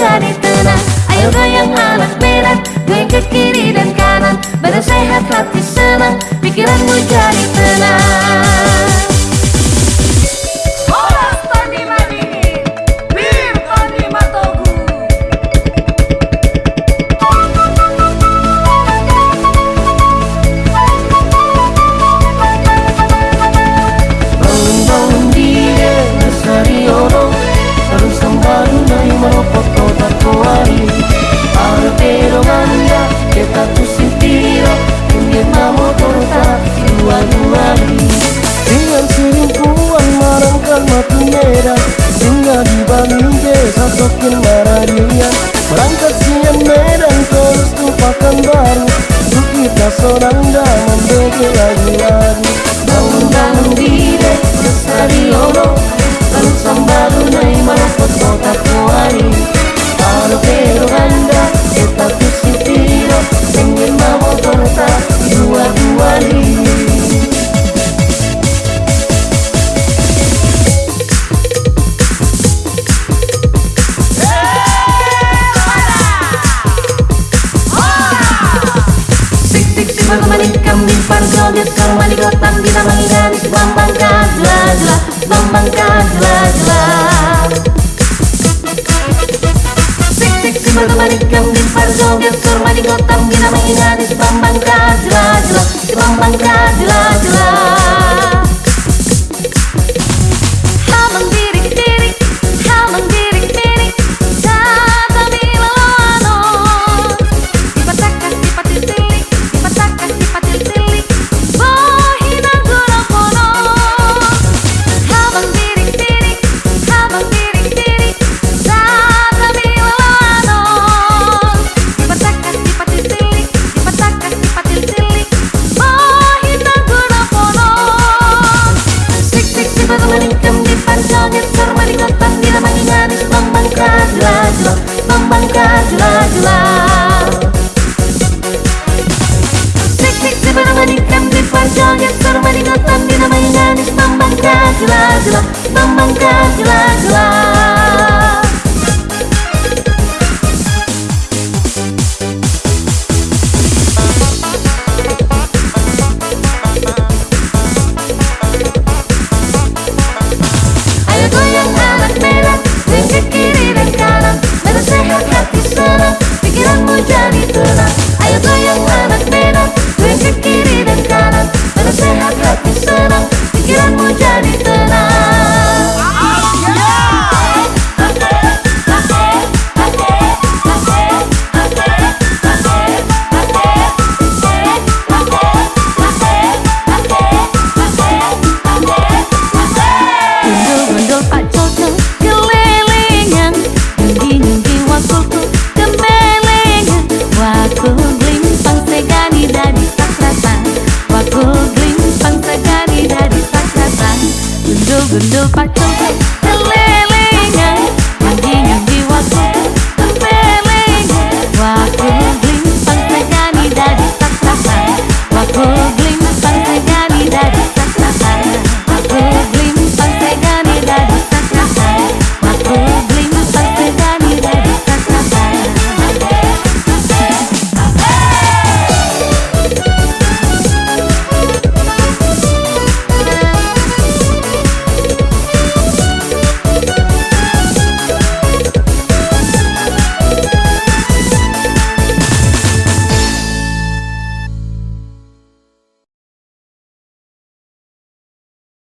jadi tenang. Ayo goyang anak merah Goyang ke kiri dan kanan. Badan sehat hati senang. Pikiranmu jadi sokin mararia. Berangkat siang medan terus tumpakan baru. Untuk kita seorang dah membagi lagu-lagu Bangun-bangun dire, besari di gotam kita mengganis Bambang kadla jla Bambang kadla jla gila gila Bambang gila gila